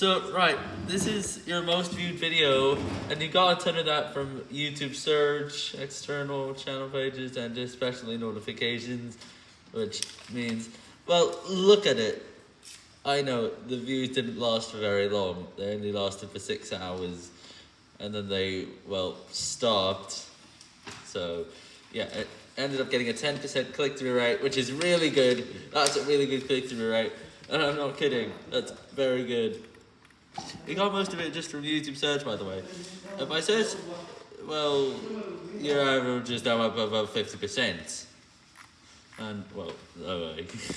So, right, this is your most viewed video, and you got a ton of that from YouTube search, external channel pages, and especially notifications, which means, well, look at it. I know the views didn't last for very long, they only lasted for six hours, and then they, well, stopped. So, yeah, it ended up getting a 10% click through rate, which is really good. That's a really good click through rate, and I'm not kidding, that's very good. We got most of it just from YouTube search, by the way. If I search, well, your average is down above 50%. And, well, oh, no way.